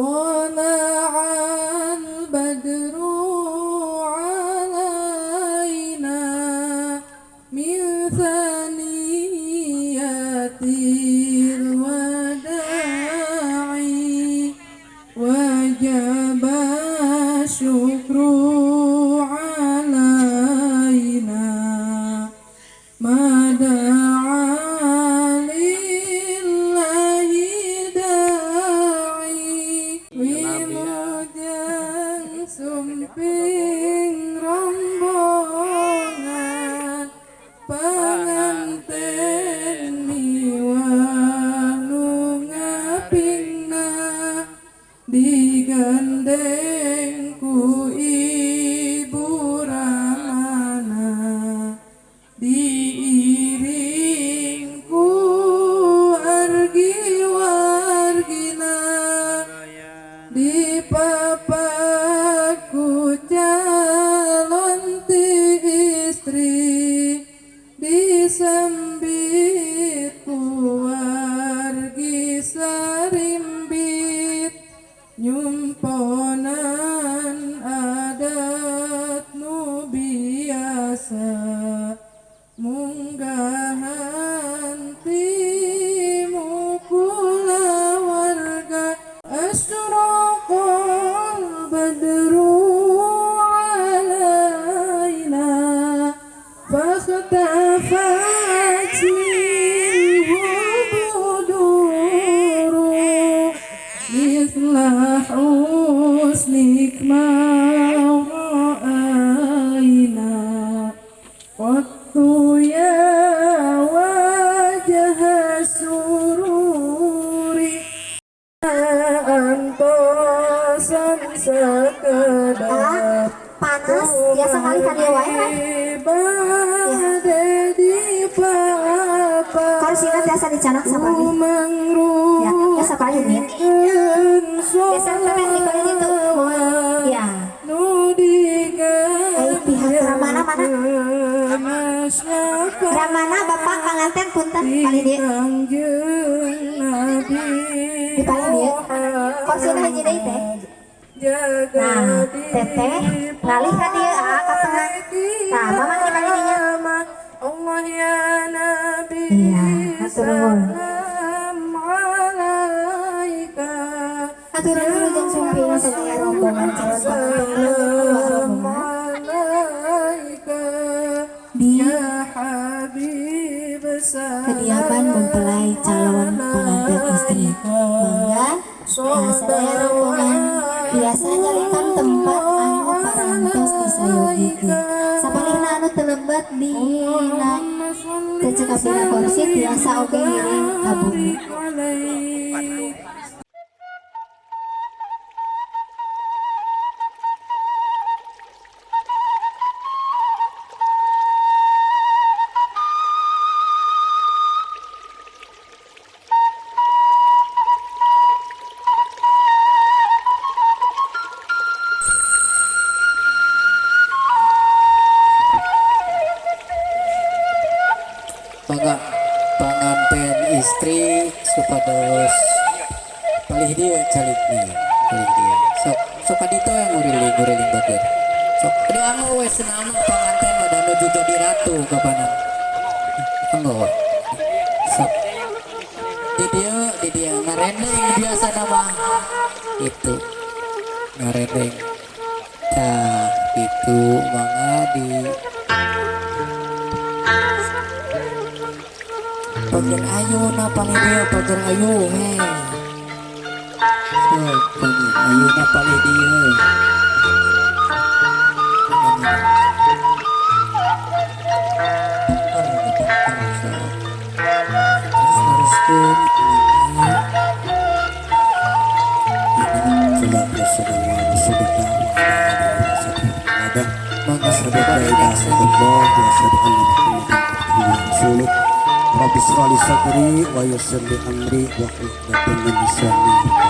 Woman. me. Biasa dicanak sama nih ya biasa kali nih biasa sampai di kali itu? Ya. ayo pihak ramana mana? ramana bapak pengantin punten kali dia. Di kali dia. Teh? Nah, teteh ngalih kan dia ah, tengah. Nah, mama di kali dia. Allah ya sumping rombongan calon di kediaman mempelai calon pengantin istri. Mangga sadaya rombongan biasa nyalikan tempat anu parantos disayogikeun. Sapalihna anu telebat di na tecekapina kursi biasa oge ngiring ka calik nih palih dia sok sok adito yang nguriling nguriling bagian sok ada anu wes nama pengantin ada menuju jadi ratu kapanan. Enggak sok di dia di dia ngarendeng biasa nama itu ngarendeng nah itu mangga di bagian ayu na paling dia dia Rabbi srali sadri wa amri wa min lisani Para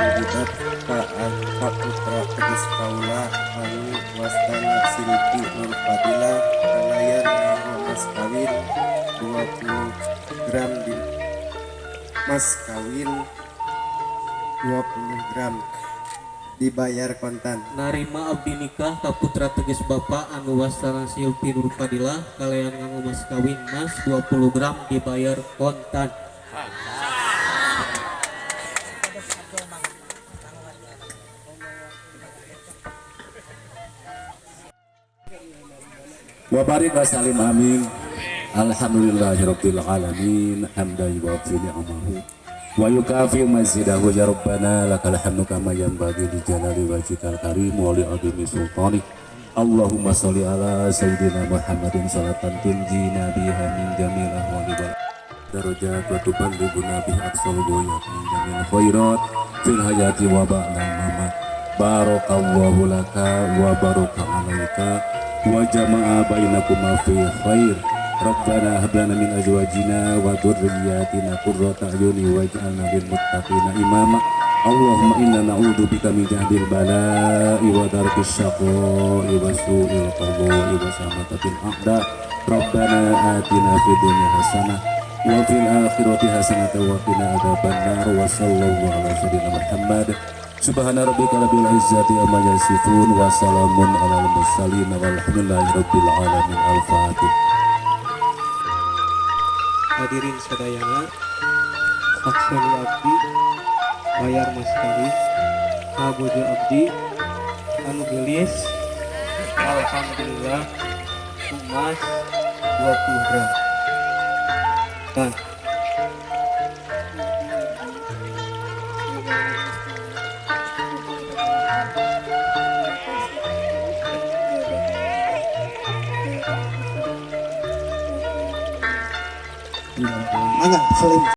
Ka ka putra tegas kaula anu wastana silpi nur fadila kalayan mas kawin 20 gram di mas kawin 20 gram dibayar kontan narima abdi nikah ka putra teges bapak anu wastana silpi nur fadilah kalian nganggo mas kawin mas 20 gram dibayar kontan wa barik wa salim amin. Alhamdulillahirabbil alamin hamdan yuwafi ni'amahu wa yukafi mazidahu ya rabbana lakal hamdu kama yanbaghi li jalali wajhikal karim wa li azimi sultanik Allahumma sholli ala sayyidina Muhammadin salatan tunjina biha min jamil ahwali wal darajat wa tuballighuna biha aqsal ghayat min jamil khairat. Fil hayati wa ba'da mamat. Barakallahu laka wa baraka alaika wa jama'a bainakuma fi khair. Rabbana hab lana min azwajina wa dhurriyyatina qurrata a'yuni waj'alna lil muttaqina imama. Allahumma inna na'udzu bika min jahdil bala'i wa darkis syaqa'i wa su'il qada'i wa samatatil a'da. Rabbana atina fid dunya hasanah wa fil akhirati hasanah wa qina adzabannar wa sallallahu ala sayyidina Muhammad Subhana rabbika rabbil izzati amma yasifun wa salamun alal mursalin walhamdulillahi rabbil alamin. Al-fatih hadirin sadayana sakseni abdi bayar mas kawin kabojo abdi anu gelis alhamdulillah emas 20 gram. Nah Mangga salim